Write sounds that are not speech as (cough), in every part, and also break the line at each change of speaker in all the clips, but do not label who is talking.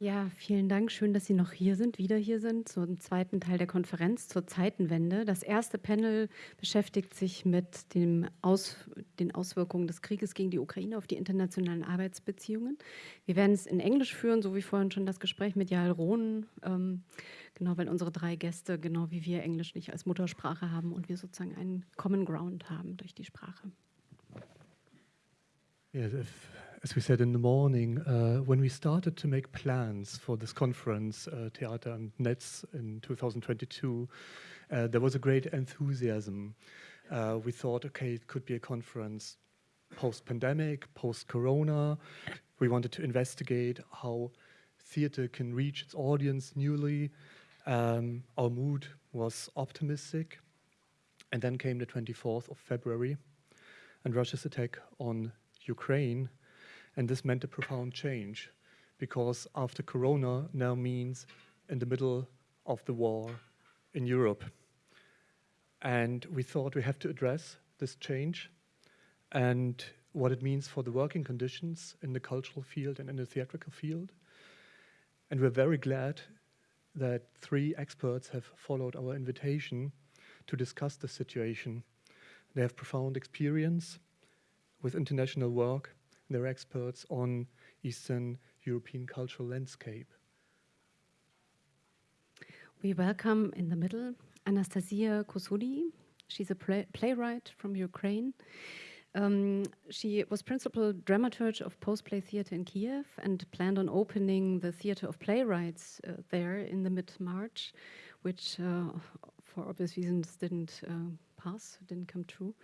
Ja, vielen Dank. Schön, dass Sie noch hier sind, wieder hier sind, zum zweiten Teil der Konferenz zur Zeitenwende. Das erste Panel beschäftigt sich mit dem Aus, den Auswirkungen des Krieges gegen die Ukraine auf die internationalen Arbeitsbeziehungen. Wir werden es in Englisch führen, so wie vorhin schon das Gespräch mit Jael Rohn, ähm, genau, weil unsere drei Gäste, genau wie wir, Englisch nicht als Muttersprache haben und wir sozusagen einen Common Ground haben durch die Sprache.
Yes, if as we said in the morning, uh, when we started to make plans for this conference, uh, Theater and Netz in 2022, uh, there was a great enthusiasm. Uh, we thought, okay, it could be a conference post-pandemic, post-corona. We wanted to investigate how theater can reach its audience newly. Um, our mood was optimistic. And then came the 24th of February and Russia's attack on Ukraine and this meant a profound change because after Corona now means in the middle of the war in Europe. And we thought we have to address this change and what it means for the working conditions in the cultural field and in the theatrical field. And we're very glad that three experts have followed our invitation to discuss the situation. They have profound experience with international work they're experts on Eastern European cultural landscape.
We welcome in the middle Anastasia Kosodi. She's a play playwright from Ukraine. Um, she was principal dramaturge of post-play theater in Kiev and planned on opening the Theater of Playwrights uh, there in the mid-March, which uh, for obvious reasons didn't uh, pass, didn't come true.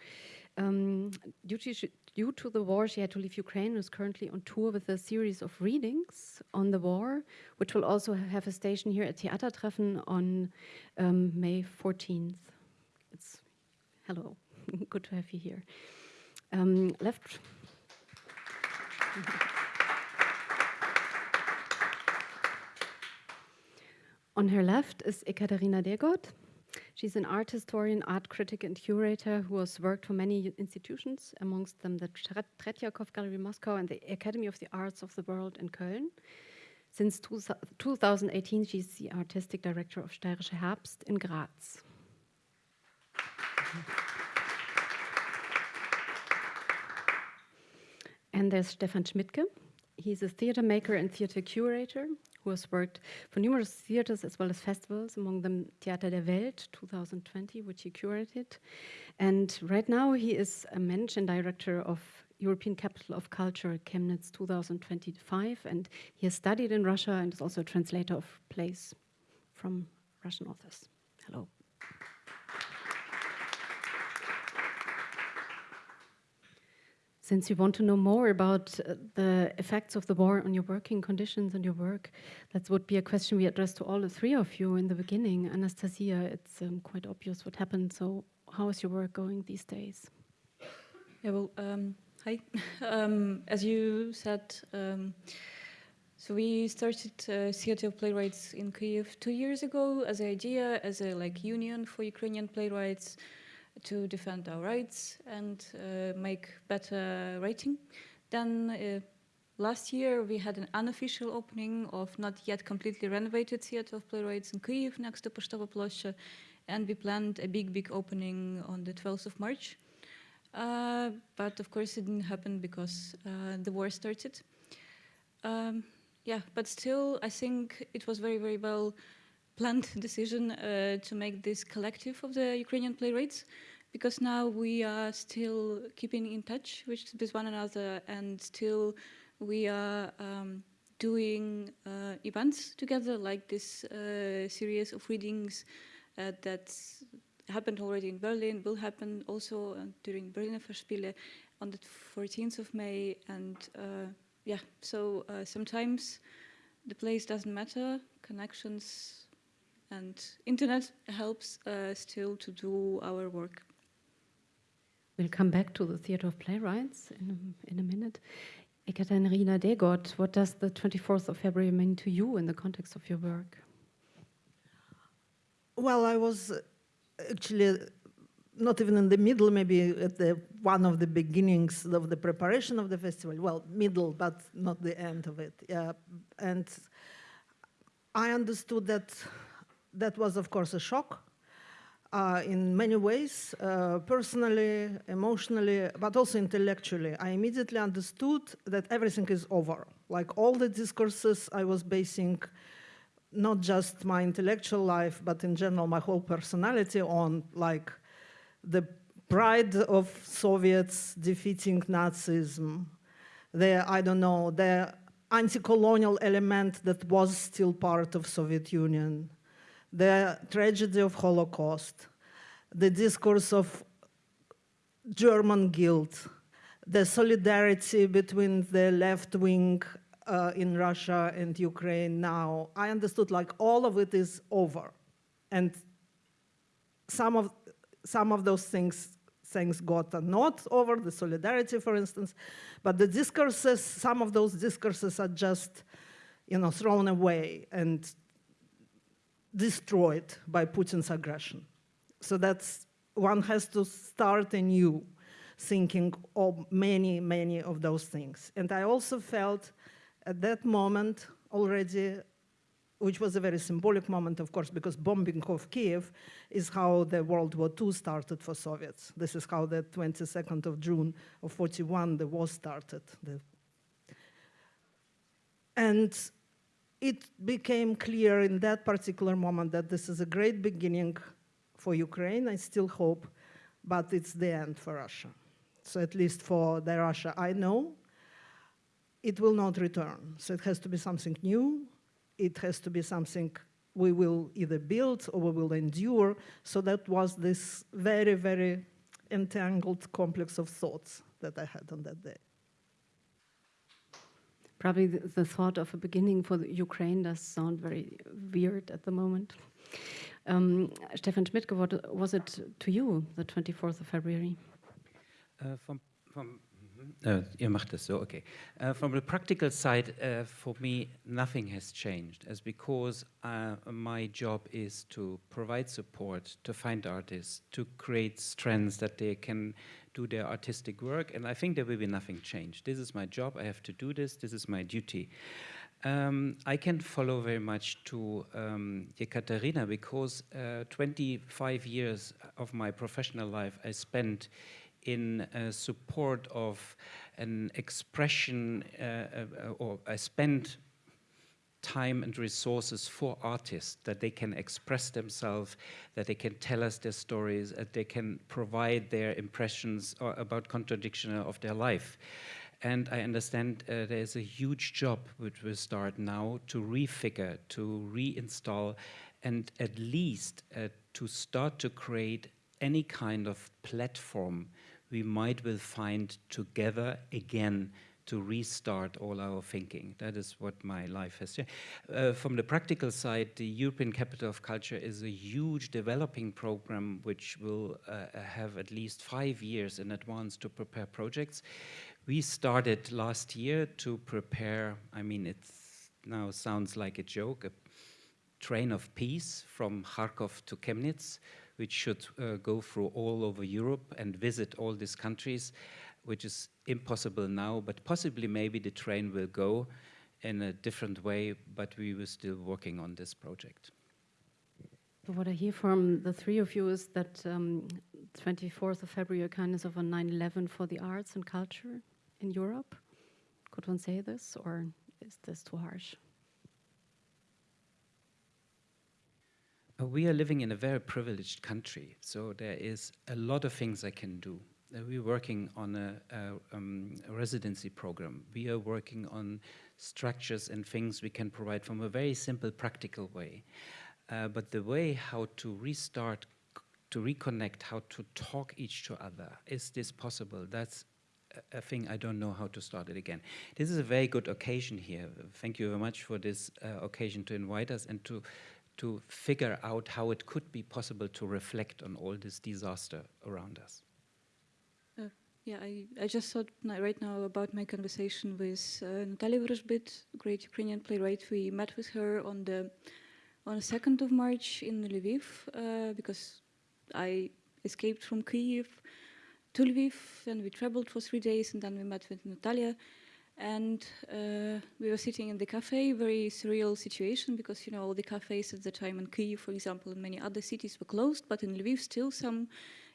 Um, due, to, due, to, the war, she had to leave Ukraine and is currently on tour with a series of readings on the war, which will also have a station here at Theatertreffen on um, May 14th. It's hello, (laughs) good to have you here. Um, left. (laughs) on her left is Ekaterina Degot. She's an art historian, art critic, and curator who has worked for many institutions, amongst them the Tretyakov Gallery Moscow and the Academy of the Arts of the World in Köln. Since 2018, she's the artistic director of Steirischer Herbst in Graz. And there's Stefan Schmidtke. He's a theater maker and theater curator who has worked for numerous theaters as well as festivals, among them Theater der Welt 2020, which he curated. And right now he is a managing director of European Capital of Culture Chemnitz 2025, and he has studied in Russia and is also a translator of plays from Russian authors. Hello. Since you want to know more about uh, the effects of the war on your working conditions and your work, that would be a question we addressed to all the three of you in the beginning. Anastasia, it's um, quite obvious what happened. So how is your work going these days?
Yeah, well, um, hi. (laughs) um, as you said, um, so we started uh, Theatre of Playwrights in Kyiv two years ago as an idea, as a like union for Ukrainian playwrights to defend our rights and uh, make better rating. Then uh, last year we had an unofficial opening of not yet completely renovated Theatre of Playwrights in Kyiv next to Poshtova Ploshcha and we planned a big, big opening on the 12th of March. Uh, but of course it didn't happen because uh, the war started. Um, yeah, but still I think it was very, very well planned (laughs) decision uh, to make this collective of the Ukrainian playwrights because now we are still keeping in touch with, one another and still we are um, doing uh, events together like this uh, series of readings uh, that happened already in Berlin, will happen also uh, during Berliner Festspiele on the 14th of May and uh, yeah, so sometimes the place doesn't matter, connections and internet helps uh, still to do our work.
We'll come back to the Theatre of Playwrights in a, in a minute. Ekaterina Degot, what does the 24th of February mean to you in the context of your work?
Well, I was actually not even in the middle, maybe at the one of the beginnings of the preparation of the festival. Well, middle, but not the end of it. Yeah, and I understood that that was, of course, a shock uh, in many ways, uh, personally, emotionally, but also intellectually. I immediately understood that everything is over. Like all the discourses I was basing not just my intellectual life, but in general my whole personality on like the pride of Soviets defeating Nazism, the, I don't know, the anti-colonial element that was still part of Soviet Union, the tragedy of Holocaust, the discourse of German guilt, the solidarity between the left wing uh, in Russia and Ukraine now, I understood like all of it is over. And some of, some of those things, things got not over, the solidarity, for instance, but the discourses, some of those discourses are just, you know, thrown away and destroyed by Putin's aggression. So that's, one has to start anew thinking of many, many of those things. And I also felt at that moment already, which was a very symbolic moment, of course, because bombing of Kiev is how the World War II started for Soviets. This is how the 22nd of June of 41, the war started. The and it became clear in that particular moment that this is a great beginning for Ukraine, I still hope, but it's the end for Russia. So at least for the Russia I know, it will not return. So it has to be something new. It has to be something we will either build or we will endure. So that was this very, very entangled complex of thoughts that I had on that day.
Probably the, the thought of a beginning for Ukraine does sound very weird at the moment. Um, Stefan Schmidt, what was it to you, the 24th of February?
Uh, from, from uh, ihr macht das so, okay. Uh, from the practical side, uh, for me, nothing has changed, as because uh, my job is to provide support, to find artists, to create strengths that they can do their artistic work, and I think there will be nothing changed. This is my job, I have to do this, this is my duty. Um, I can follow very much to um, Ekaterina because uh, 25 years of my professional life I spent in uh, support of an expression, uh, uh, or I spend time and resources for artists that they can express themselves, that they can tell us their stories, that they can provide their impressions about contradiction of their life. And I understand uh, there's a huge job which will start now to refigure, to reinstall, and at least uh, to start to create any kind of platform we might will find together again to restart all our thinking. That is what my life has done. Uh, from the practical side, the European Capital of Culture is a huge developing program which will uh, have at least five years in advance to prepare projects. We started last year to prepare, I mean, it now sounds like a joke, a train of peace from Kharkov to Chemnitz, which should uh, go through all over Europe and visit all these countries, which is impossible now, but possibly maybe the train will go in a different way, but we were still working on this project.
What I hear from the three of you is that um, 24th of February kind of a 9-11 for the arts and culture in Europe. Could one say this, or is this too harsh?
Uh, we are living in a very privileged country, so there is a lot of things I can do. Uh, we're working on a, a, um, a, residency program. We are working on structures and things we can provide from a very simple, practical way. Uh, but the way how to restart, to reconnect, how to talk each to other, is this possible? That's a thing I don't know how to start it again. This is a very good occasion here. Thank you very much for this uh, occasion to invite us and to to figure out how it could be possible to reflect on all this disaster around us.
Yeah, I, I just thought right now about my conversation with uh, Natalia Vorozhbit, great Ukrainian playwright. We met with her on the on the 2nd of March in Lviv uh, because I escaped from Kyiv to Lviv and we traveled for three days and then we met with Natalia And uh, we were sitting in the cafe, very surreal situation because, you know, all the cafes at the time in Kyiv, for example, and many other cities were closed, but in Lviv still some,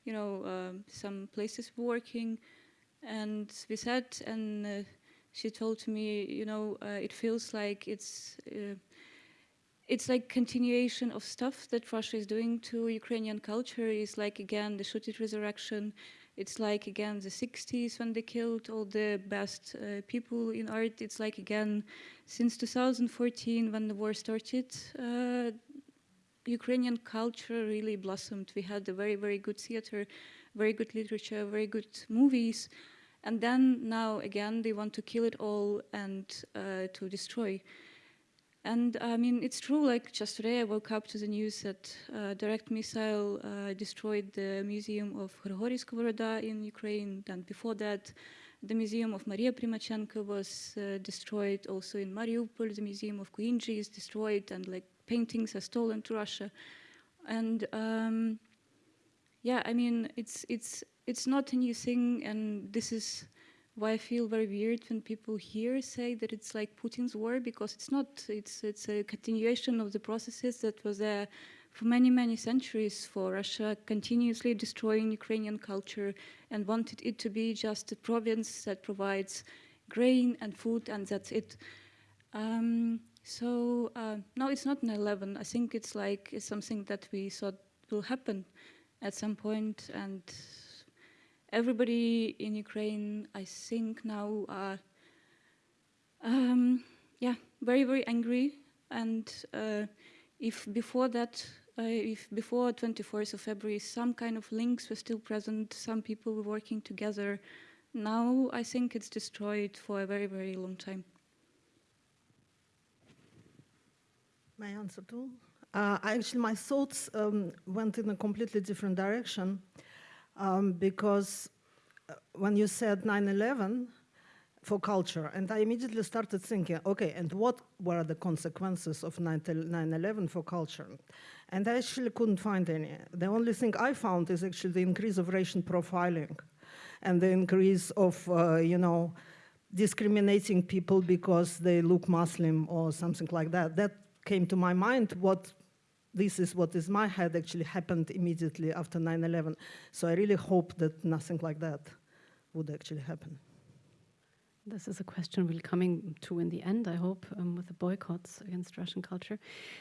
you know, um, some places working. And we sat and uh, she told me, you know, uh, it feels like it's, uh, it's like continuation of stuff that Russia is doing to Ukrainian culture is like, again, the Shutit resurrection, it's like, again, the 60s when they killed all the best uh, people in art. It's like, again, since 2014 when the war started, uh, Ukrainian culture really blossomed. We had a very, very good theater, very good literature, very good movies. And then now, again, they want to kill it all and uh, to destroy. And I mean, it's true, like just today I woke up to the news that uh, direct missile uh, destroyed the museum of Grigory Skovoroda in Ukraine. And before that, the museum of Maria Primachenko was uh, destroyed. Also in Mariupol, the museum of Kuinji is destroyed and like paintings are stolen to Russia. And um, yeah, I mean, it's, it's, it's not a new thing and this is why I feel very weird when people here say that it's like Putin's war because it's not. It's it's a continuation of the processes that was there for many many centuries for Russia continuously destroying Ukrainian culture and wanted it to be just a province that provides grain and food and that's it. Um, so uh, no, it's not 9/11. I think it's like it's something that we thought will happen at some point and everybody in Ukraine, I think now are, um, yeah, very, very angry. And uh, if before that, uh, if before 24th of February, some kind of links were still present, some people were working together, now I think it's destroyed for a very, very long time.
My answer too? Uh, actually, my thoughts um, went in a completely different direction um, because uh, when you said 9-11 for culture, and I immediately started thinking, okay, and what were the consequences of 9-11 for culture? And I actually couldn't find any. The only thing I found is actually the increase of racial profiling and the increase of, uh, you know, discriminating people because they look Muslim or something like that. That came to my mind what this is what is my head actually happened immediately after 9-11. So I really hope that nothing like that would actually happen.
This is a question we'll coming to in the end, I hope, um, with the boycotts against Russian culture.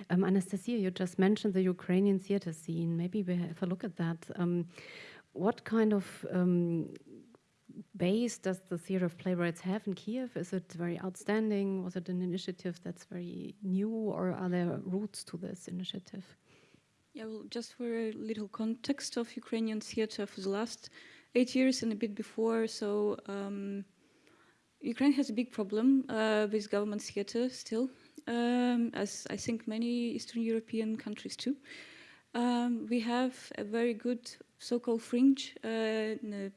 Um, Anastasia, you just mentioned the Ukrainian theater scene. Maybe we have a look at that. Um, what kind of um, base does the Theatre of Playwrights have in Kiev? Is it very outstanding? Was it an initiative that's very new, or are there roots to this initiative?
Yeah, well, just for a little context of Ukrainian theatre for the last eight years and a bit before, so um, Ukraine has a big problem uh, with government theatre still, um, as I think many Eastern European countries too. Um, we have a very good so-called fringe uh,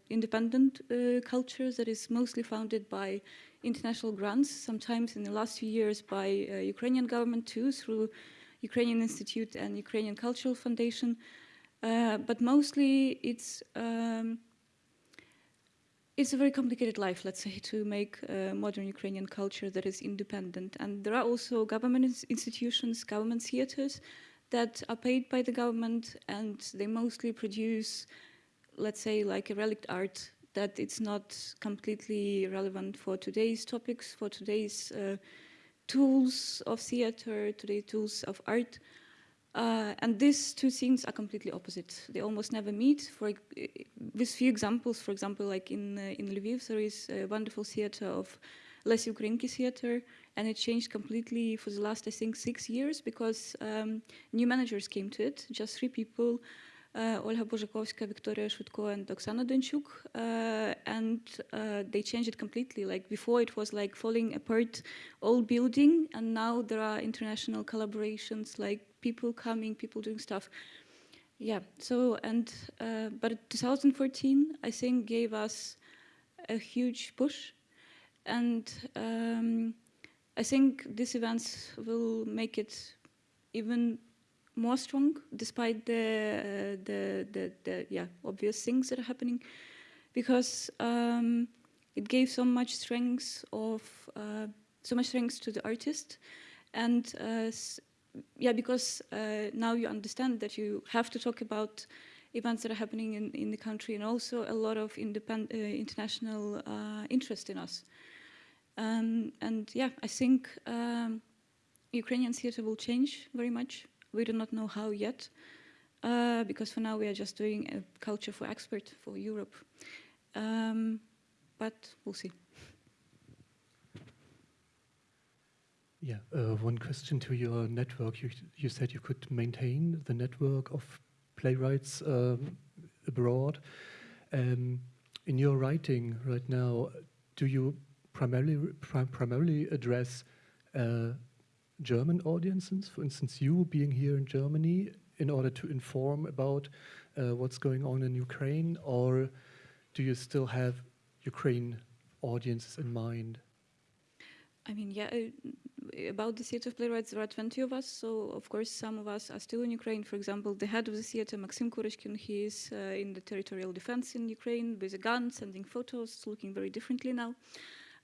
independent uh, culture that is mostly founded by international grants, sometimes in the last few years by uh, Ukrainian government too, through Ukrainian Institute and Ukrainian Cultural Foundation. Uh, but mostly it's um, it's a very complicated life, let's say, to make modern Ukrainian culture that is independent. And there are also government institutions, government theaters, that are paid by the government and they mostly produce, let's say, like a relic art that it's not completely relevant for today's topics, for today's uh, tools of theater, today's tools of art. Uh, and these two things are completely opposite. They almost never meet. For with few examples, for example, like in uh, in Lviv, there is a wonderful theater of Les Ukrainki theater, and it changed completely for the last, I think, six years because um, new managers came to it, just three people, uh, Olga Bozhakovska, Victoria Shutko, and Oksana Donchuk, uh, and uh, they changed it completely. Like before, it was like falling apart, old building, and now there are international collaborations, like people coming, people doing stuff. Yeah. So and uh, but 2014, I think, gave us a huge push, and. Um, I think these events will make it even more strong, despite the, uh, the, the, the, yeah, obvious things that are happening. Because um, it gave so much strength of uh, so much strength to the artist, and uh, yeah, because uh, now you understand that you have to talk about events that are happening in, in the country, and also a lot of independ- uh, international uh, interest in us. Um, and yeah, I think um, Ukrainian theater will change very much. We do not know how yet, uh, because for now we are just doing a culture for expert for Europe. Um, but we'll see.
Yeah, uh, one question to your network. You, you said you could maintain the network of playwrights um, abroad. Um, in your writing right now, do you primarily pri- primarily address uh, German audiences? For instance, you being here in Germany, in order to inform about uh, what's going on in Ukraine, or do you still have Ukraine audiences in mind?
I mean, yeah, uh, about the theater of playwrights, there are 20 of us. So, of course, some of us are still in Ukraine. For example, the head of the theater, Maxim Kurochkin, he is uh, in the territorial defense in Ukraine with a gun, sending photos, looking very differently now.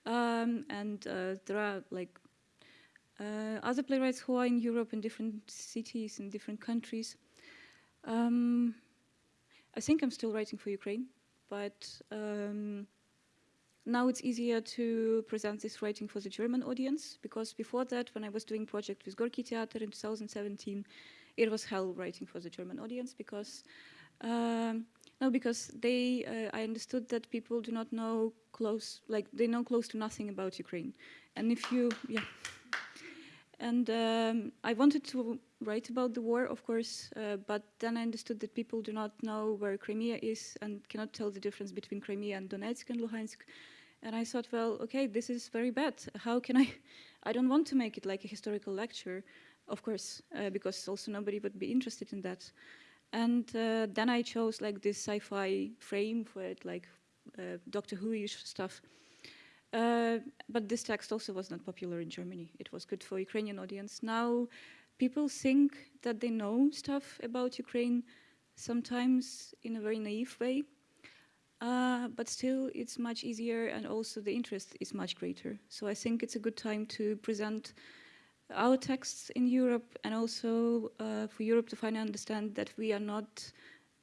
Um, and uh, there are like uh, other playwrights who are in Europe in different cities, in different countries. Um, I think I'm still writing for Ukraine, but um, now it's easier to present this writing for the German audience because before that, when I was doing project with Gorky Theater in 2017, it was hell writing for the German audience because um, no, because they uh, I understood that people do not know close like they know close to nothing about Ukraine, and if you yeah. And um, I wanted to write about the war, of course, uh, but then I understood that people do not know where Crimea is and cannot tell the difference between Crimea and Donetsk and Luhansk. And I thought, well, okay, this is very bad. How can I? I don't want to make it like a historical lecture, of course, uh, because also nobody would be interested in that. And uh, then I chose like this sci-fi frame for it, like uh, Doctor Who-ish stuff. Uh, but this text also was not popular in Germany. It was good for Ukrainian audience. Now, people think that they know stuff about Ukraine, sometimes in a very naive way. Uh, but still, it's much easier, and also the interest is much greater. So I think it's a good time to present our texts in Europe, and also uh, for Europe to finally understand that we are not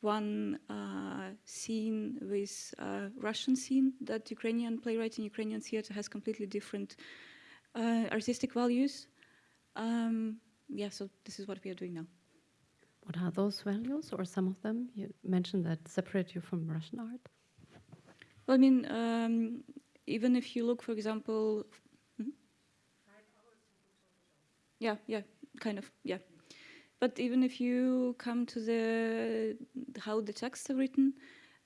one uh, scene with uh, Russian scene, that Ukrainian playwriting, Ukrainian theater has completely different uh, artistic values. Um, yeah, so this is what we are doing now.
What are those values, or some of them? You mentioned that separate you from Russian art.
Well, I mean, um, even if you look, for example. Yeah, yeah, kind of, yeah. But even if you come to the how the texts are written,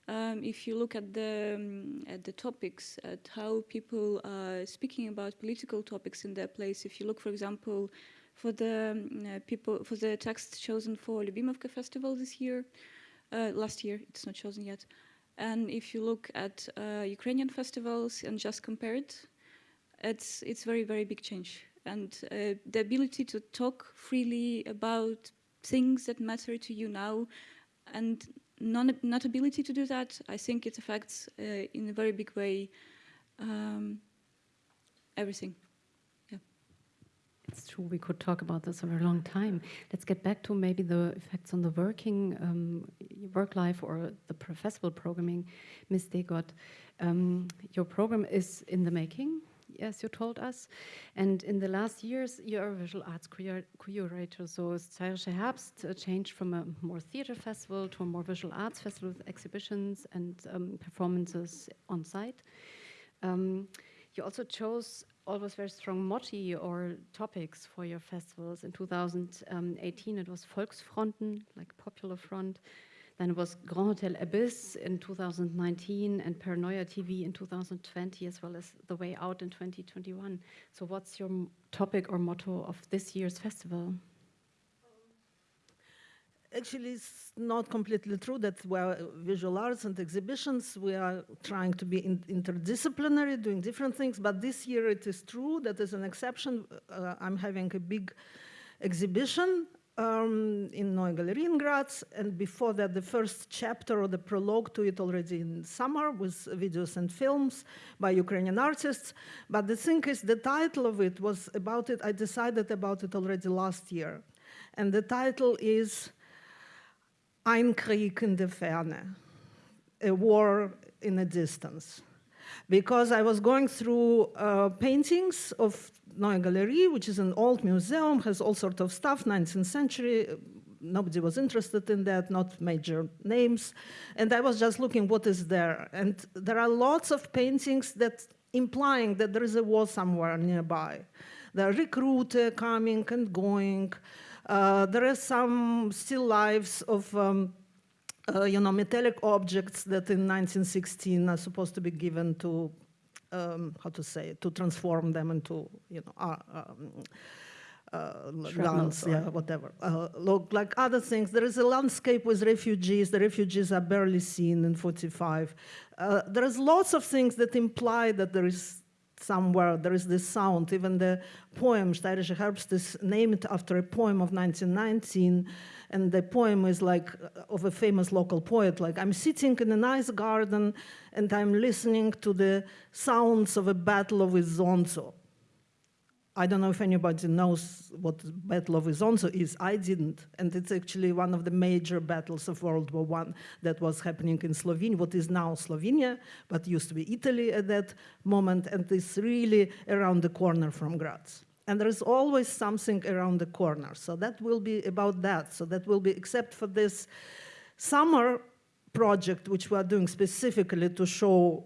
um, if you look at the um, at the topics, at how people are speaking about political topics in their place, if you look, for example, for the um, uh, people for the text chosen for Lyubimovka Festival this year, uh, last year it's not chosen yet, and if you look at uh, Ukrainian festivals and just compare it, it's it's very very big change and uh, the ability to talk freely about things that matter to you now and non not ability to do that i think it affects uh, in a very big way um, everything
It's true, we could talk about this for a long time. Let's get back to maybe the effects on the working um, work life or the professional programming. Ms. Degot, um, your program is in the making, as you told us. And in the last years, you're a visual arts curator. So Steirischer Herbst uh, changed from a more theater festival to a more visual arts festival with exhibitions and um, performances on site. Um, you also chose always very strong motti or topics for your festivals. In 2018, it was Volksfronten, like Popular Front. Then it was Grand Hotel Abyss in 2019 and Paranoia TV in 2020, as well as The Way Out in 2021. So, what's your topic or motto of this year's festival?
Actually, it's not completely true that we're visual arts and exhibitions. We are trying to be in- interdisciplinary, doing different things. But this year, it is true that an exception, uh, I'm having a big exhibition um, in Neue Galerie in Graz, and before that, the first chapter or the prologue to it already in summer with videos and films by Ukrainian artists. But the thing is, the title of it was about it, I decided about it already last year. And the title is Ein Krieg in der Ferne, a war in a distance because I was going through uh, paintings of Neue Galerie, which is an old museum, has all sorts of stuff, 19th century. Nobody was interested in that, not major names. And I was just looking what is there. And there are lots of paintings that implying that there is a war somewhere nearby. There are recruiter coming and going. Uh, there are some still lives of um, uh, you know, metallic objects that in 1916 are supposed to be given to, um, how to say, to transform them into, you know, uh, um, uh, guns, yeah, whatever. Uh, look, like other things, there is a landscape with refugees. The refugees are barely seen in 45. Uh, there is lots of things that imply that there is somewhere, there is this sound. Even the poem, Steirischer Herbst, is named after a poem of 1919. And the poem is like uh, of a famous local poet, like I'm sitting in a nice garden and I'm listening to the sounds of a battle of Isonzo. I don't know if anybody knows what Battle of Isonzo is. I didn't, and it's actually one of the major battles of World War I that was happening in Slovenia, what is now Slovenia, but used to be Italy at that moment, and it's really around the corner from Graz. And there is always something around the corner. So that will be about that. So that will be, except for this summer project, which we are doing specifically to show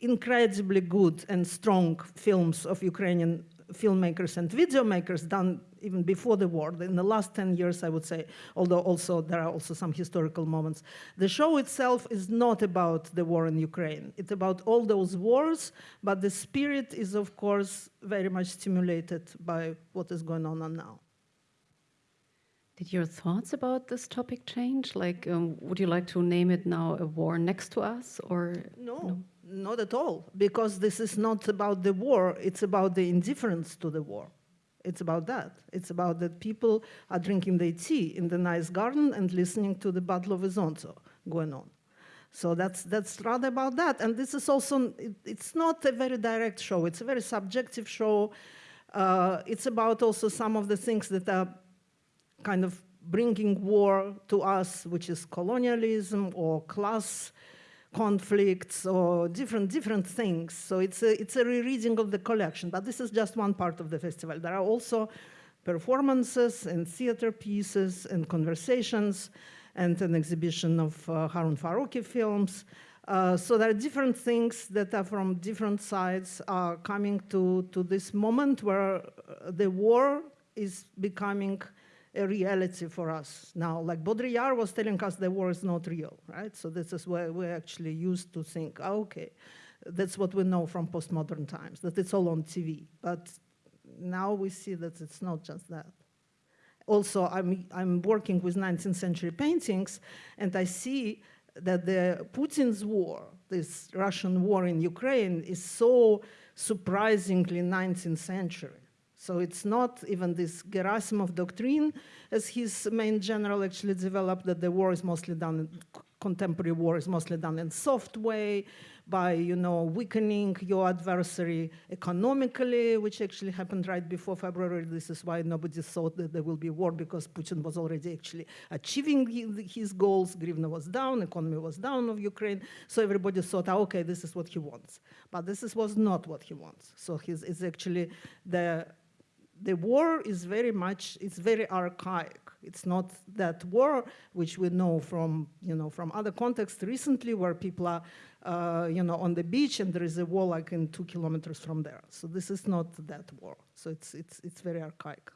incredibly good and strong films of Ukrainian filmmakers and video makers done even before the war. In the last 10 years, I would say, although also there are also some historical moments. The show itself is not about the war in Ukraine. It's about all those wars, but the spirit is, of course, very much stimulated by what is going on now.
Did your thoughts about this topic change? Like, um, would you like to name it now a war next to us, or
no, no, not at all, because this is not about the war. It's about the indifference to the war. It's about that. It's about that people are drinking their tea in the nice garden and listening to the Battle of Isonzo going on. So that's that's rather about that. And this is also it, it's not a very direct show. It's a very subjective show. Uh, it's about also some of the things that are kind of bringing war to us, which is colonialism or class conflicts or different different things. So it's a, it's a rereading of the collection, but this is just one part of the festival. There are also performances and theater pieces and conversations and an exhibition of uh, Harun Farocki films. Uh, so there are different things that are from different sides are coming to, to this moment where uh, the war is becoming a reality for us now. Like Baudrillard was telling us the war is not real, right? So this is where we're actually used to think, oh, okay, that's what we know from postmodern times, that it's all on TV. But now we see that it's not just that. Also, I'm, I'm working with 19th century paintings, and I see that the Putin's war, this Russian war in Ukraine, is so surprisingly 19th century. So it's not even this Gerasimov doctrine, as his main general actually developed, that the war is mostly done, contemporary war is mostly done in soft way, by you know weakening your adversary economically, which actually happened right before February. This is why nobody thought that there will be war because Putin was already actually achieving his goals. Grivna was down, economy was down of Ukraine, so everybody thought, oh, okay, this is what he wants. But this is, was not what he wants. So he's, it's actually the the war is very much, it's very archaic. It's not that war which we know from, you know, from other contexts recently where people are, uh, you know, on the beach and there is a war like in two kilometers from there. So this is not that war. So it's, it's, it's very archaic.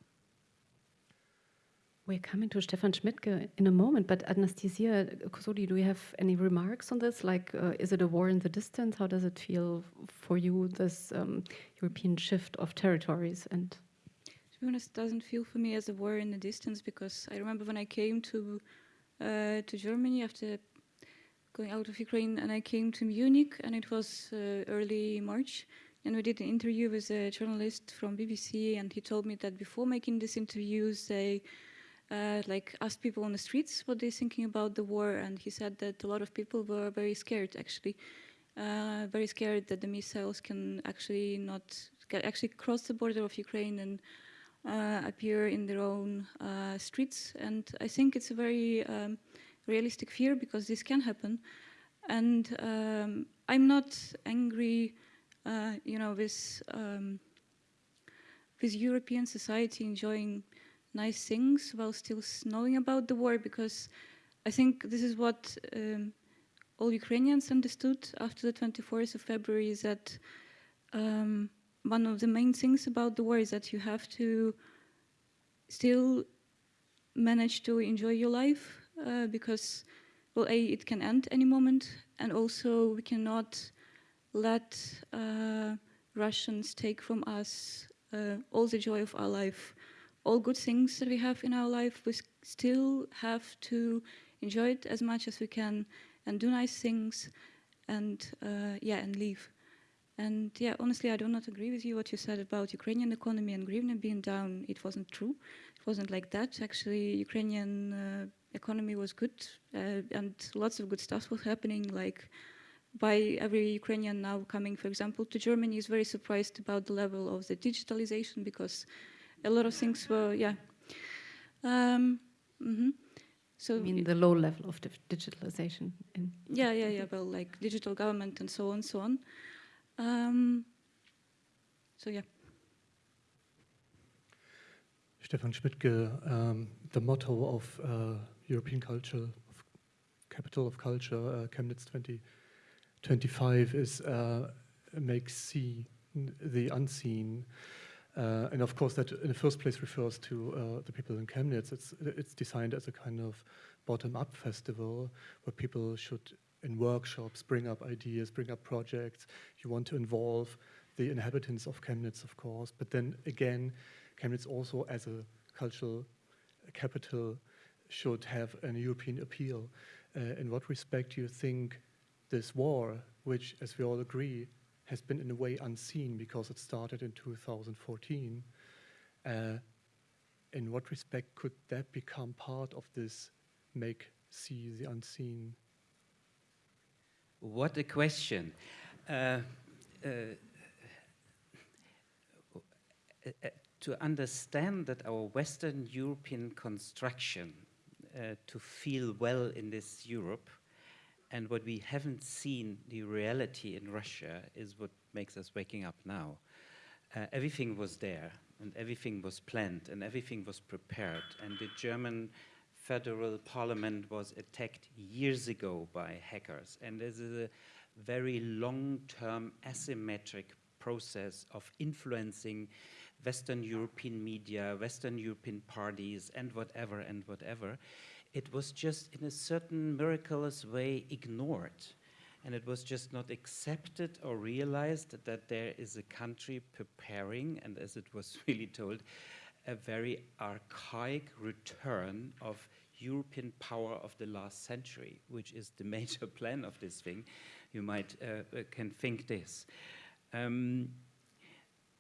We're coming to Stefan Schmidtke in a moment, but Anastasia Kosodi, do you have any remarks on this? Like, uh, is it a war in the distance? How does it feel for you, this um, European shift of territories and
be honest, doesn't feel for me as a war in the distance because I remember when I came to uh, to Germany after going out of Ukraine and I came to Munich and it was uh, early March and we did an interview with a journalist from BBC and he told me that before making these interviews they uh, like asked people on the streets what they're thinking about the war, and he said that a lot of people were very scared, actually, uh, very scared that the missiles can actually not actually cross the border of Ukraine and appear in their own uh, streets. And I think it's a very um, realistic fear because this can happen. And um, I'm not angry, uh, you know, with um, with European society enjoying nice things while still knowing about the war because I think this is what um, all Ukrainians understood after the 24th of February is that um, one of the main things about the war is that you have to still manage to enjoy your life uh, because, well, A, it can end any moment, and also we cannot let uh, Russians take from us uh, all the joy of our life, all good things that we have in our life. We still have to enjoy it as much as we can and do nice things and, uh, yeah, and leave. And yeah, honestly, I do not agree with you what you said about Ukrainian economy and hryvnia being down. It wasn't true. It wasn't like that. Actually, Ukrainian uh, economy was good uh, and lots of good stuff was happening. Like by every Ukrainian now coming, for example, to Germany is very surprised about the level of the digitalization because a lot of things were, yeah. Um, mm -hmm. So
I mean the low level of the digitalization.
yeah, yeah, yeah. Well, like digital government and so on, and so on. Um, so yeah.
Stefan Schmidtke, um, the motto of uh, European culture, of capital of culture, uh, Chemnitz 2025 is uh, make see the unseen. Uh, and of course, that in the first place refers to uh, the people in Chemnitz. It's, it's designed as a kind of bottom-up festival where people should in workshops, bring up ideas, bring up projects. You want to involve the inhabitants of Chemnitz, of course, but then again, Chemnitz also as a cultural capital should have an European appeal. Uh, in what respect do you think this war, which, as we all agree, has been in a way unseen because it started in 2014, uh, in what respect could that become part of this make see the unseen
what a question. Uh, uh, uh, to understand that our Western European construction uh, to feel well in this Europe and what we haven't seen, the reality in Russia, is what makes us waking up now. Uh, everything was there and everything was planned and everything was prepared and the German federal parliament was attacked years ago by hackers. And this is a very long-term asymmetric process of influencing Western European media, Western European parties, and whatever, and whatever. It was just in a certain miraculous way ignored. And it was just not accepted or realized that there is a country preparing, and as it was (laughs) really told, a very archaic return of European power of the last century, which is the (laughs) major plan of this thing, you might uh, uh, can think this. Um,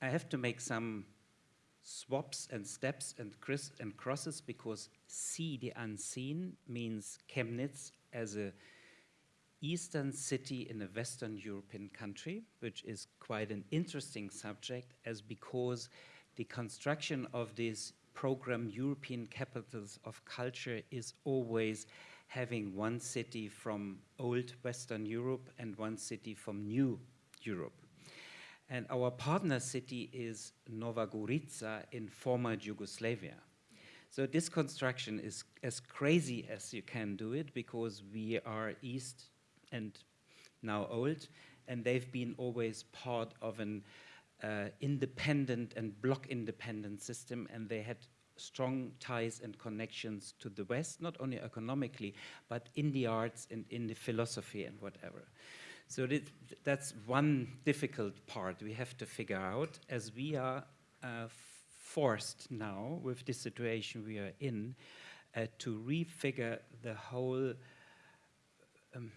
I have to make some swaps and steps and, and crosses because see the unseen means Chemnitz as a eastern city in a Western European country, which is quite an interesting subject as because the construction of this program European Capitals of Culture is always having one city from old Western Europe and one city from new Europe. And our partner city is Nova Gorica in former Yugoslavia. So this construction is as crazy as you can do it because we are east and now old, and they've been always part of an uh, independent and block independent system, and they had strong ties and connections to the West, not only economically, but in the arts and in the philosophy and whatever. So that's one difficult part we have to figure out as we are uh, forced now with the situation we are in uh, to refigure the whole um,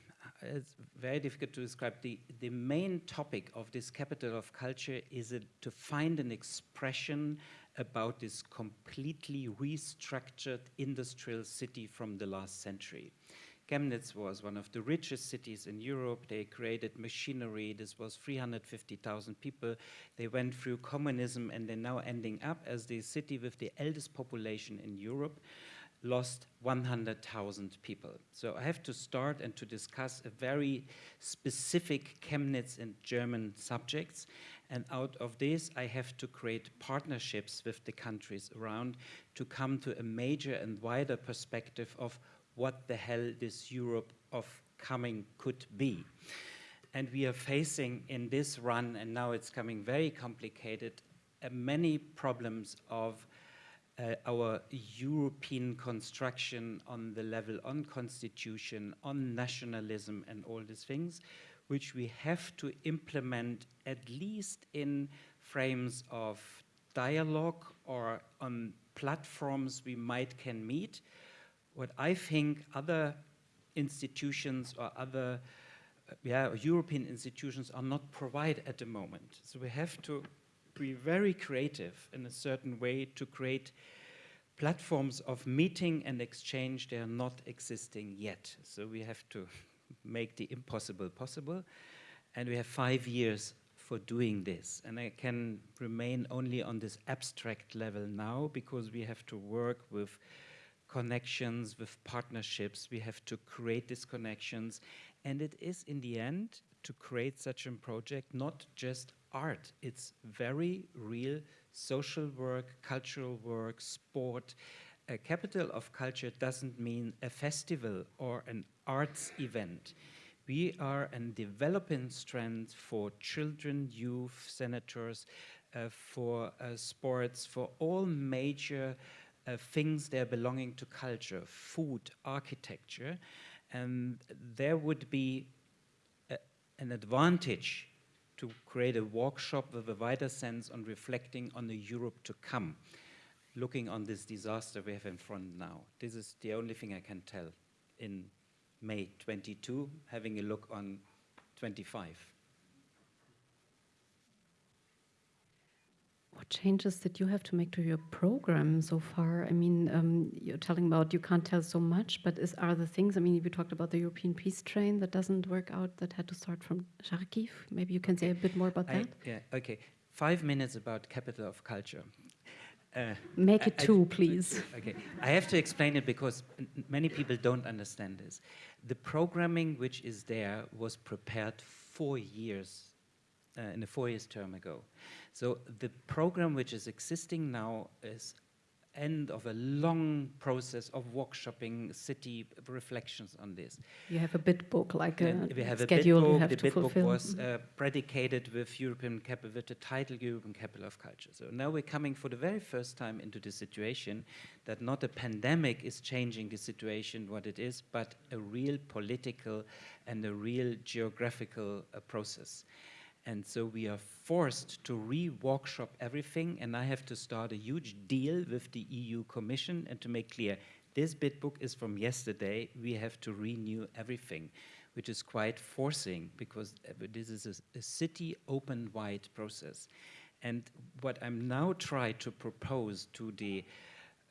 it's very difficult to describe. The, the main topic of this capital of culture is to find an expression about this completely restructured industrial city from the last century. Chemnitz was one of the richest cities in Europe. They created machinery. This was 350,000 people. They went through communism and they're now ending up as the city with the eldest population in Europe, lost 100,000 people. So I have to start and to discuss a very specific Chemnitz and German subjects. And out of this, I have to create partnerships with the countries around to come to a major and wider perspective of what the hell this Europe of coming could be. And we are facing in this run, and now it's coming very complicated, uh, many problems of uh, our European construction on the level on constitution, on nationalism and all these things, which we have to implement at least in frames of dialogue or on platforms we might can meet, what I think other institutions or other uh, yeah, European institutions are not provide at the moment. So we have to be very creative in a certain way to create platforms of meeting and exchange. They are not existing yet. So we have to (laughs) make the impossible possible. And we have five years for doing this. And I can remain only on this abstract level now because we have to work with connections, with partnerships. We have to create these connections. And it is, in the end, to create such a project, not just art. It's very real social work, cultural work, sport. A capital of culture doesn't mean a festival or an arts event. We are a developing strand for children, youth, senators, uh, for uh, sports, for all major uh, things that are belonging to culture, food, architecture, and there would be a, an advantage to create a workshop with a wider sense on reflecting on the Europe to come, looking on this disaster we have in front now. This is the only thing I can tell in May 22, having a look on 25.
What changes did you have to make to your program so far? I mean, um, you're telling about you can't tell so much, but is, are the things, I mean, we talked about the European peace train that doesn't work out, that had to start from Kharkiv. Maybe you can say a bit more about
I,
that?
Yeah, okay. Five minutes about capital of culture.
Uh, Make it I, two, I, please. (laughs)
Okay, I have to explain it because many people don't understand this. The programming which is there was prepared four years, uh, in a four years term ago. So the program which is existing now is end of a long process of workshopping city reflections on this.
You have a bit book, like
and
a
we have
schedule
a bit book.
you have
the
to
bit
fulfill.
book was uh, predicated with European capital, with the title European Capital of Culture. So now we're coming for the very first time into the situation that not a pandemic is changing the situation what it is, but a real political and a real geographical uh, process. And so we are forced to re-workshop everything, and I have to start a huge deal with the EU Commission and to make clear, this bid book is from yesterday, we have to renew everything, which is quite forcing because this is a, a city open-wide process. And what I'm now trying to propose to the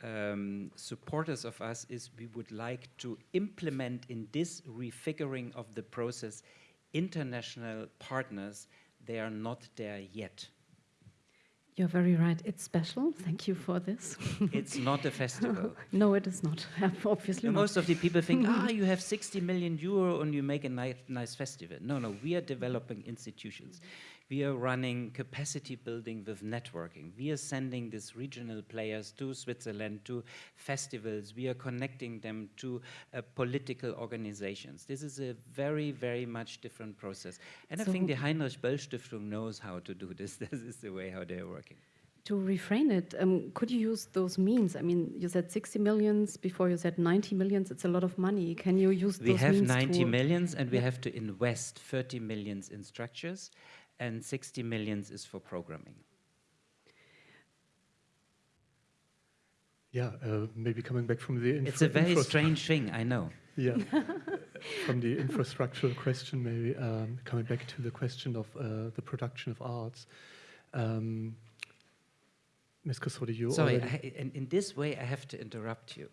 um, supporters of us is we would like to implement in this refiguring of the process international partners they are not there yet.
You're very right. It's special. Thank you for this. (laughs)
it's not a festival. (laughs)
no, it is not. (laughs) Obviously,
not. most of the people think, ah, you have 60 million euro and you make a nice, nice festival. No, no, we are developing institutions. We are running capacity building with networking. We are sending these regional players to Switzerland, to festivals. We are connecting them to uh, political organizations. This is a very, very much different process. And so I think the Heinrich Böll Stiftung knows how to do this. (laughs) this is the way how they're working.
To refrain it, um, could you use those means? I mean, you said 60 millions, before you said 90 millions, it's a lot of money. Can you use
we have 90 millions and we have to invest 30 millions in structures and 60 millions is for programming.
Yeah, uh, maybe coming back from the
It's a very strange thing, I know. (laughs)
Yeah, from the infrastructural question, maybe um, coming back to the question of uh, the production of arts. Um, Ms. Kosodi, you
Sorry. I, in, in this way I have to interrupt you.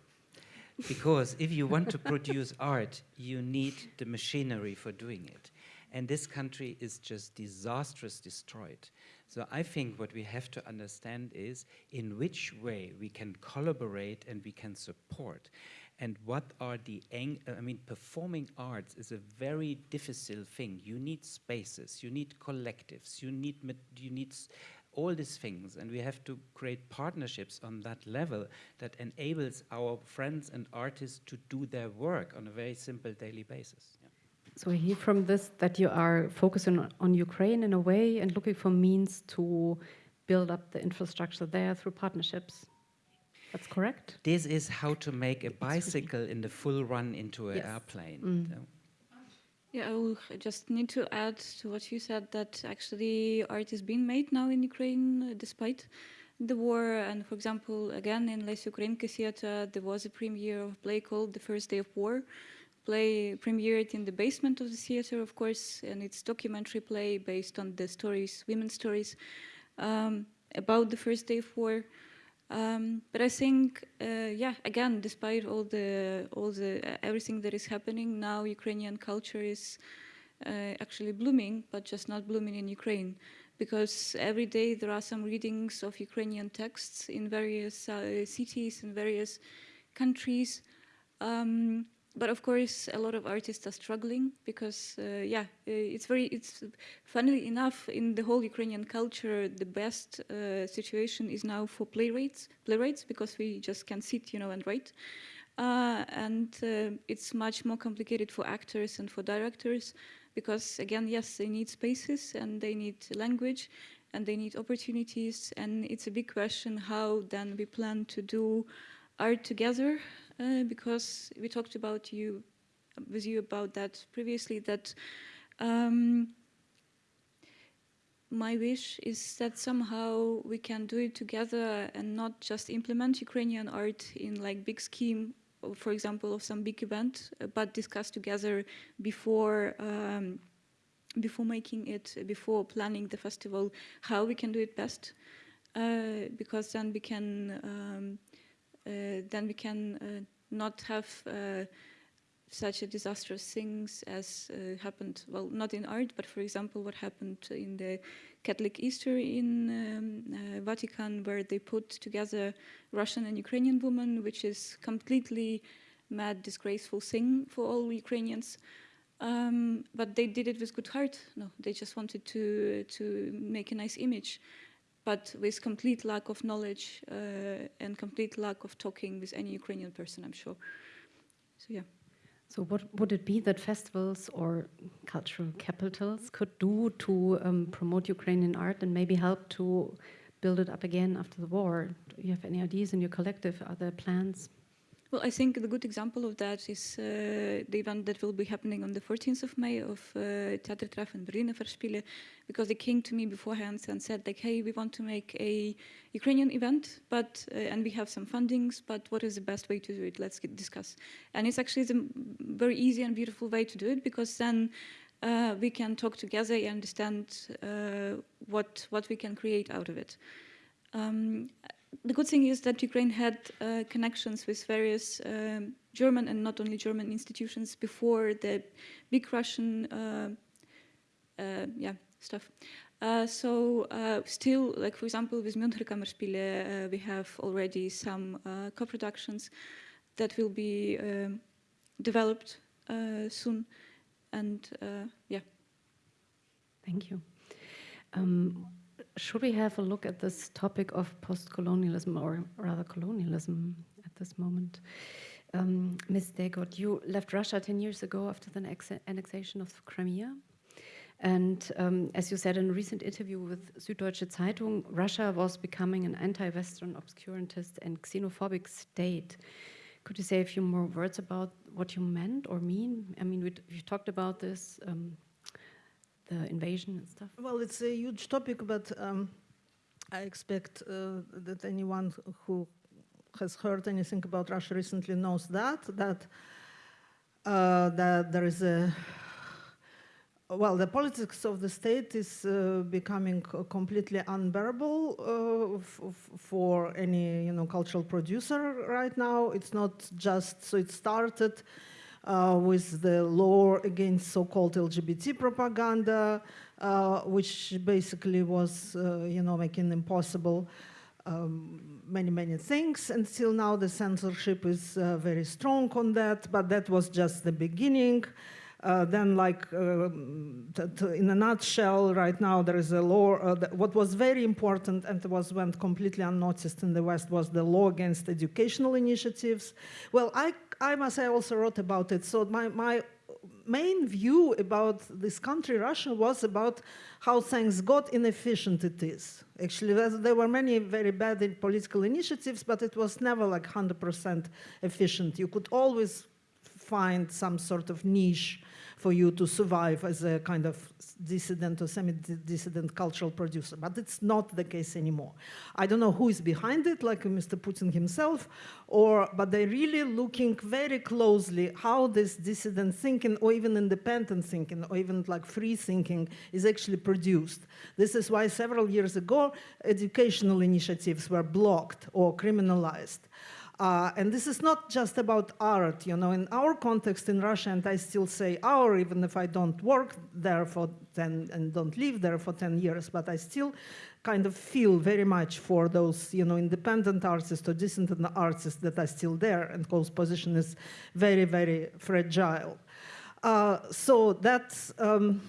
Because if you want to (laughs) produce art, you need the machinery for doing it. And this country is just disastrous destroyed. So I think what we have to understand is in which way we can collaborate and we can support. And what are the, I mean, performing arts is a very difficult thing. You need spaces, you need collectives, you need, you need all these things. And we have to create partnerships on that level that enables our friends and artists to do their work on a very simple daily basis. Yeah.
So I hear from this that you are focusing on- on Ukraine in a way and looking for means to build up the infrastructure there through partnerships. That's correct?
This is how to make a bicycle in the full run into an
Yes.
airplane.
Mm.
So-
Yeah, I will just need to add to what you said that actually art is being made now in Ukraine uh, despite the war. And for example, again in Lesya Ukrainka Theatre, there was a premiere of a play called The First Day of War. Play premiered in the basement of the theater, of course, and it's documentary play based on the stories, women's stories, um, about the first day of war. Um, but I think, uh, yeah, again, despite all the all the uh, everything that is happening now, Ukrainian culture is uh, actually blooming, but just not blooming in Ukraine, because every day there are some readings of Ukrainian texts in various uh, cities in various countries. Um, but of course, a lot of artists are struggling because, uh, yeah, uh, it's very, it's funnily enough, in the whole Ukrainian culture, the best uh, situation is now for playwrights, playwrights because we just can sit, you know, and write. Uh, and uh, it's much more complicated for actors and for directors because, again, yes, they need spaces and they need language and they need opportunities. And it's a big question how then we plan to do art together uh, because we talked about you with you about that previously that um, my wish is that somehow we can do it together and not just implement Ukrainian art in like big scheme, for example, of some big event, but discuss together before um, before making it, before planning the festival, how we can do it best, uh, because then we can um, then we can uh, not have uh, such a disastrous things as uh, happened, well, not in art, but for example, what happened in the Catholic Easter in um, uh, Vatican, where they put together Russian and Ukrainian women, which is completely mad, disgraceful thing for all Ukrainians. Um, but they did it with good heart. No, they just wanted to to make a nice image, but with complete lack of knowledge uh, and complete lack of talking with any Ukrainian person. I'm sure. So yeah.
So what would it be that festivals or cultural capitals could do to um, promote Ukrainian art and maybe help to build it up again after the war? Do you have any ideas in your collective? Are there plans?
Well, I think the good example of that is uh, the event that will be happening on the 14th of May of uh, Theatertreffen and Berliner Festspiele, because they came to me beforehand and said like, hey, we want to make a Ukrainian event, but uh, and we have some fundings, but what is the best way to do it? Let's get, discuss. And it's actually m- very easy and beautiful way to do it because then uh, we can talk together and understand uh, what what we can create out of it. Um, the good thing is that Ukraine had uh, connections with various um, German and not only German institutions before the big Russian, uh, uh, yeah, stuff. Uh, so uh, still, like for example, with Münchner Kammerspiele, uh, we have already some uh, co-productions that will be um, developed soon, and yeah.
Thank you. Um, should we have a look at this topic of post-colonialism or rather colonialism at this moment? Um, Ms. Degot, you left Russia 10 years ago after the annexation of Crimea. And um, as you said in a recent interview with Süddeutsche Zeitung, Russia was becoming an anti-Western, obscurantist, and xenophobic state. Could you say a few more words about what you meant or mean? I mean, we, talked about this, um, the invasion and stuff.
Well, it's a huge topic, but um, I expect uh, that anyone who has heard anything about Russia recently knows that that uh, that there is a well, the politics of the state is uh, becoming completely unbearable uh, for any, you know, cultural producer right now. It's not just so. It started with the law against so-called LGBT propaganda, uh, which basically was, uh, you know, making impossible um, many, many things. Until now, the censorship is uh, very strong on that, but that was just the beginning. Uh, then, like t- in a nutshell, right now there is a law. Uh, what was very important and was went completely unnoticed in the West was the law against educational initiatives. Well, I, I must say, I also wrote about it. So my, my main view about this country, Russia, was about how, thanks God, inefficient it is. Actually, there- there were many very bad political initiatives, but it was never like 100% efficient. You could always find some sort of niche for you to survive as a kind of dissident or semi-dissident cultural producer. But it's not the case anymore. I don't know who is behind it, like Mr. Putin himself, or but they're really looking very closely how this dissident thinking, or even independent thinking, or even like free thinking, is actually produced. This is why several years ago educational initiatives were blocked or criminalized. Uh, and this is not just about art, you know, in our context in Russia, and I still say our, even if I don't work there for 10 and don't live there for 10 years, but I still kind of feel very much for those, you know, independent artists or dissident artists that are still there and whose position is very, very fragile. Uh, so that's, um,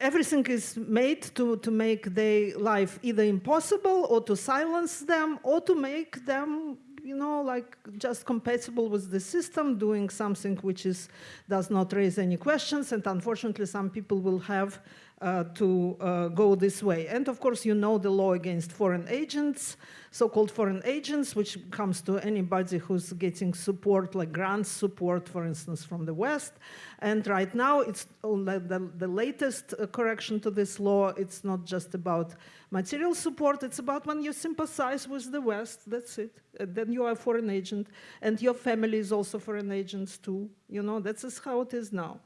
everything is made to, to make their life either impossible or to silence them or to make them you know like just compatible with the system doing something which is does not raise any questions. And unfortunately some people will have to uh, go this way and of course you know the law against foreign agents so-called foreign agents which comes to anybody who's getting support like grant support for instance from the west and right now, it's the, the latest uh, correction to this law. It's not just about material support. It's about when you sympathize with the West. That's it. Then you are a foreign agent, and your family is also foreign agents too. You know, that's how it is now.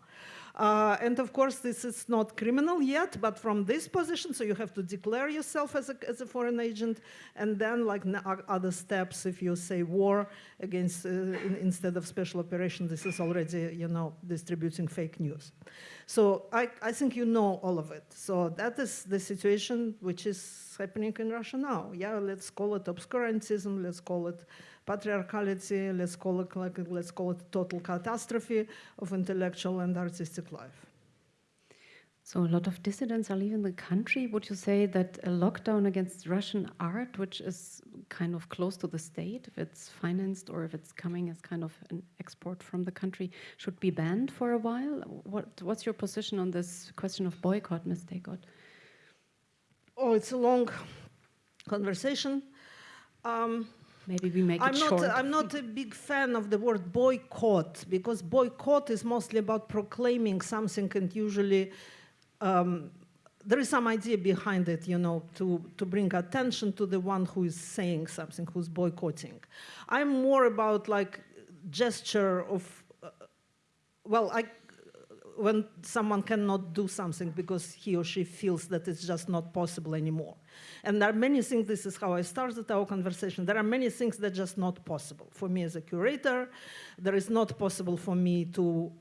Uh, and of course, this is not criminal yet, but from this position, so you have to declare yourself as a, as a foreign agent, and then like other steps, if you say war against, uh, in, instead of special operation, this is already, you know, distributing fake news. So I, I think you know all of it. So that is the situation which is happening in Russia now. Yeah, let's call it obscurantism, let's call it patriarchality, let's call it like let's call it total catastrophe of intellectual and artistic life.
So a lot of dissidents are leaving the country. Would you say that a lockdown against Russian art, which is kind of close to the state, if it's financed or if it's coming as kind of an export from the country, should be banned for a while? What, what's your position on this question of boycott, Ms. Degot?
Oh, it's a long conversation. Um,
Maybe we make
I'm
it
not,
short.
I'm not a big fan of the word boycott because boycott is mostly about proclaiming something and usually um, there is some idea behind it, you know, to, to bring attention to the one who is saying something, who's boycotting. I'm more about like gesture of, uh, well, I, when someone cannot do something because he or she feels that it's just not possible anymore. And there are many things, this is how I started our conversation, there are many things that are just not possible. For me as a curator, there is not possible for me to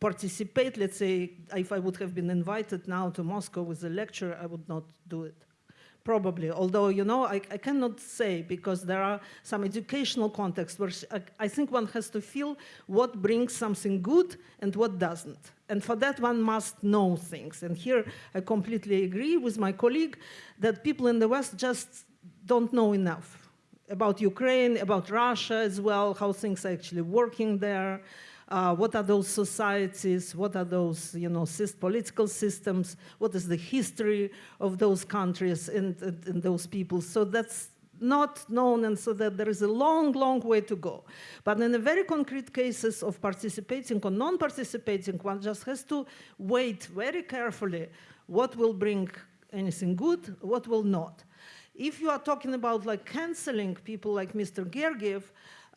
participate, let's say, if I would have been invited now to Moscow with a lecture, I would not do it. Probably, although, you know, I, I cannot say because there are some educational contexts where I, I think one has to feel what brings something good and what doesn't. And for that, one must know things. And here, I completely agree with my colleague that people in the West just don't know enough about Ukraine, about Russia as well, how things are actually working there. Uh, what are those societies? What are those, you know, political systems? What is the history of those countries and, and, and those people? So that's not known, and so that there is a long, long way to go. But in the very concrete cases of participating or non-participating, one just has to wait very carefully what will bring anything good, what will not. if you are talking about like canceling people like Mr. Gergiev,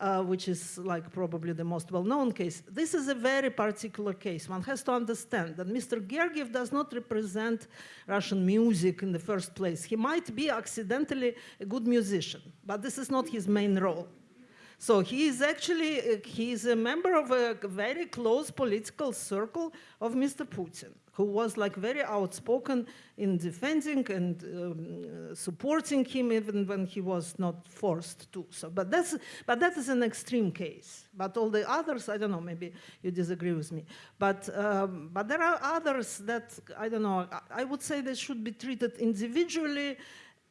uh, which is like probably the most well-known case. This is a very particular case. One has to understand that Mr. Gergiev does not represent Russian music in the first place. He might be accidentally a good musician, but this is not his main role. So he is actually, uh, he is a member of a very close political circle of Mr. Putin, who was like very outspoken in defending and um, supporting him even when he was not forced to. So, but that's, but that is an extreme case. But all the others, I don't know, maybe you disagree with me. But, um, but there are others that, I don't know, I, I would say they should be treated individually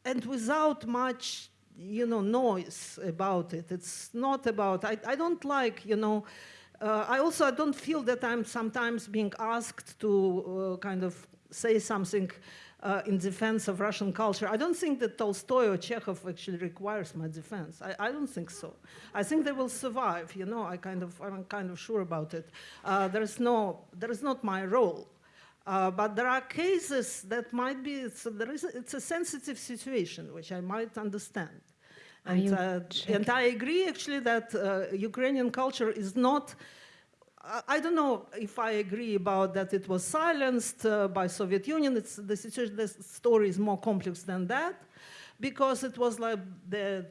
and without much you know, noise about it. It's not about, I, I don't like, you know, uh, I also I don't feel that I'm sometimes being asked to uh, kind of say something uh, in defense of Russian culture. I don't think that Tolstoy or Chekhov actually requires my defense. I, I don't think so. I think they will survive. You know, I kind of I'm kind of sure about it. Uh, there is no there is not my role. Uh, but there are cases that might be, it's a, there is a, it's a sensitive situation, which I might understand. And, uh, and I agree actually that uh, Ukrainian culture is not, I don't know if I agree about that it was silenced uh, by Soviet Union. It's, the, situation, the story is more complex than that because it was like the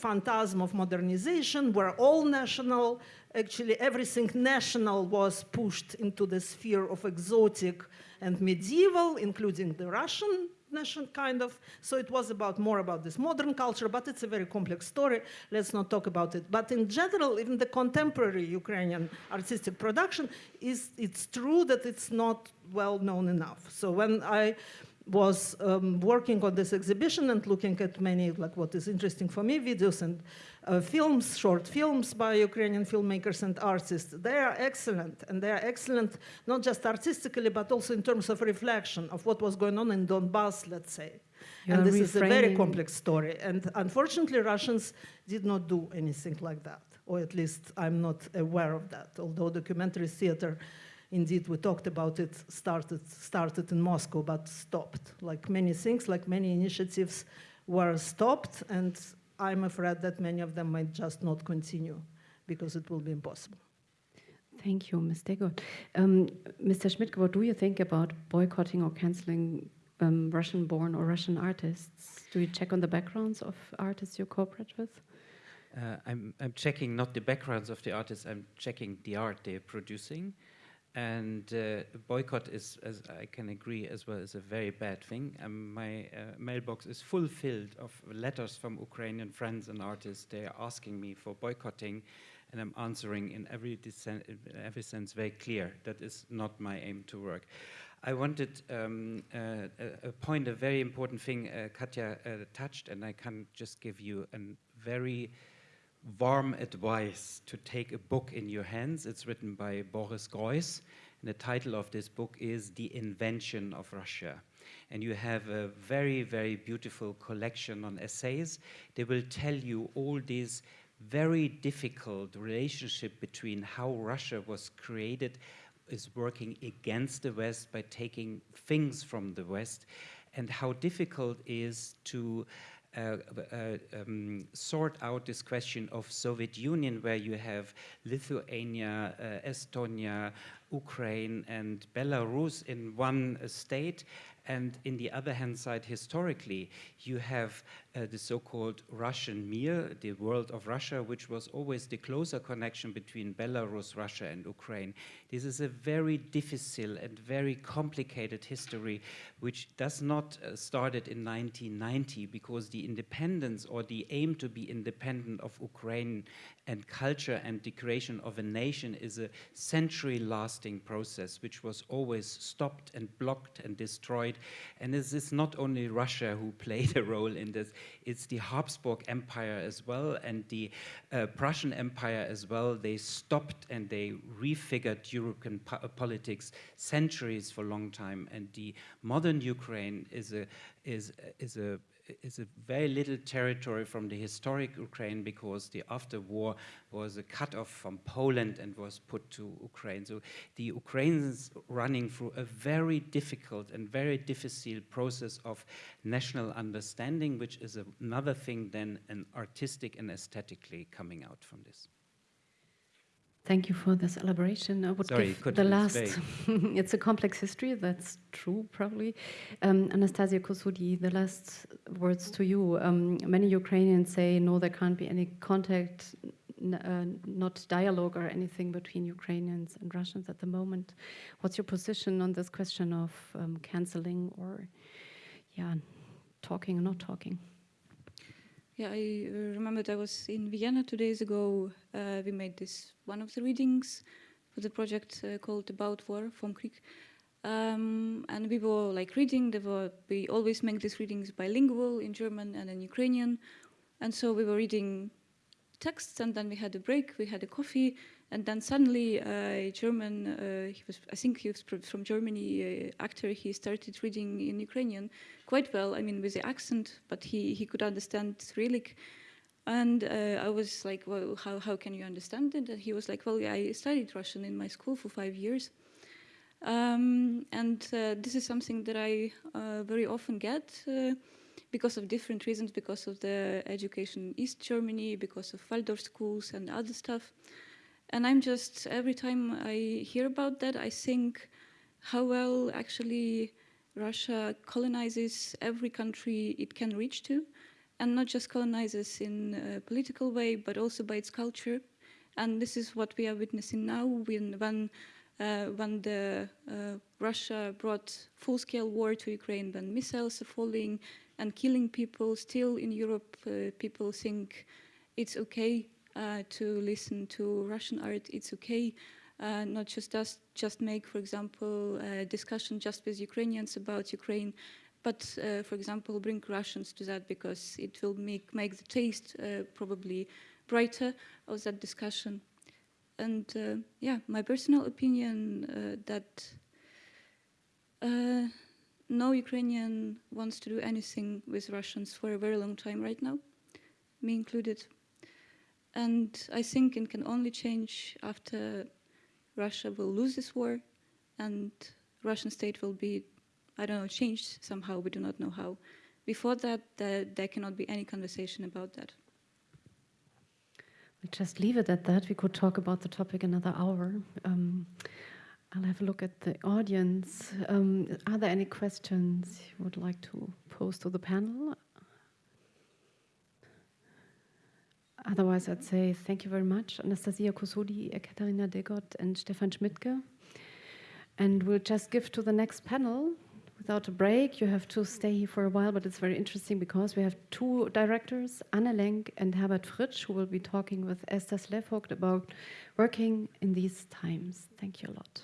phantasm of modernization where all national, actually everything national was pushed into the sphere of exotic and medieval, including the Russian nation kind of. So it was about more about this modern culture, but it's a very complex story. Let's not talk about it. But in general, even the contemporary Ukrainian artistic production is, it's true that it's not well known enough. So when I was um, working on this exhibition and looking at many, like what is interesting for me, videos and uh, films, short films by Ukrainian filmmakers and artists. They are excellent, and they are excellent not just artistically, but also in terms of reflection of what was going on in Donbass, let's say.
You're
and this is a very complex story. And unfortunately, Russians did not do anything like that, or at least I'm not aware of that, although documentary theater indeed we talked about it started started in Moscow but stopped like many things like many initiatives were stopped and I'm afraid that many of them might just not continue because it will be impossible.
Thank you, Ms. Degot. Um, Mr. Schmidt, what do you think about boycotting or canceling um, Russian-born or Russian artists? Do you check on the backgrounds of artists you cooperate with?
Uh, I'm, I'm checking not the backgrounds of the artists, I'm checking the art they're producing. And uh, boycott is, as I can agree as well, is a very bad thing. Um, my uh, mailbox is full filled of letters from Ukrainian friends and artists. They are asking me for boycotting, and I'm answering in every, in every sense very clear. That is not my aim to work. I wanted um, uh, a point, a very important thing uh, Katja uh, touched, and I can just give you a very warm advice to take a book in your hands. It's written by Boris Groys, and the title of this book is The Invention of Russia. And you have a very, very beautiful collection on essays. They will tell you all these very difficult relationship between how Russia was created is working against the West by taking things from the West and how difficult is to uh, uh, um, sort out this question of Soviet Union, where you have Lithuania, uh, Estonia, Ukraine, and Belarus in one state, and in the other hand side, historically, you have uh, the so-called Russian Mir, the world of Russia, which was always the closer connection between Belarus, Russia, and Ukraine. This is a very difficult and very complicated history, which does not uh, started in 1990 because the independence or the aim to be independent of Ukraine and culture and the creation of a nation is a century-lasting process, which was always stopped and blocked and destroyed. And this is not only Russia who (laughs) played a role in this, it's the Habsburg Empire as well and the uh, Prussian Empire as well. They stopped and they refigured European po politics centuries for a long time. And the modern Ukraine is a, is, is a is a very little territory from the historic Ukraine because the after war was a cut off from Poland and was put to Ukraine. So the Ukrainians running through a very difficult and very difficult process of national understanding, which is another thing than an artistic and aesthetically coming out from this.
Thank you for this elaboration. I would
Sorry,
give
could
the last. (laughs) it's a complex history. That's true, probably. Um, Anastasia Kosodi, the last words to you. Um, many Ukrainians say no, there can't be any contact, n- uh, not dialogue or anything between Ukrainians and Russians at the moment. What's your position on this question of um, canceling or, yeah, talking or not talking?
Yeah, I uh, remember I was in Vienna two days ago. Uh, we made this one of the readings for the project uh, called About War from Krieg. Um, and we were like reading, there were, we always make these readings bilingual in German and in Ukrainian. And so we were reading texts and then we had a break, we had a coffee, and then suddenly a German, uh, he was, I think he was from Germany, uh, actor, he started reading in Ukrainian quite well, I mean with the accent, but he, he could understand Cyrillic. And uh, I was like, well, how, how can you understand it? And he was like, well, yeah, I studied Russian in my school for five years. Um, and uh, this is something that I uh, very often get uh, because of different reasons, because of the education in East Germany, because of Waldorf schools and other stuff. And I'm just, every time I hear about that, I think how well actually Russia colonizes every country it can reach to, and not just colonizes in a political way, but also by its culture. And this is what we are witnessing now when, when, uh, when the, uh, Russia brought full-scale war to Ukraine, when missiles are falling and killing people. Still in Europe, uh, people think it's okay uh, to listen to Russian art. It's okay uh, not just us, just make, for example, a discussion just with Ukrainians about Ukraine, but, uh, for example, bring Russians to that because it will make, make the taste uh, probably brighter of that discussion. And uh, yeah, my personal opinion that no Ukrainian wants to do anything with Russians for a very long time right now, me included. And I think it can only change after Russia will lose this war and Russian state will be, I don't know, changed somehow, we do not know how. Before that, there, there cannot be any conversation about that.
We'll just leave it at that. We could talk about the topic another hour. Um, I'll have a look at the audience. Um, are there any questions you would like to pose to the panel? Otherwise, I'd say thank you very much, Anastasia Kosodi, Ekaterina Degot, and Stefan Schmidtke. And we'll just give to the next panel without a break. You have to stay here for a while, but it's very interesting because we have two directors, Anne Lenk and Herbert Fritsch, who will be talking with Esther Slevogt about working in these times. Thank you a lot.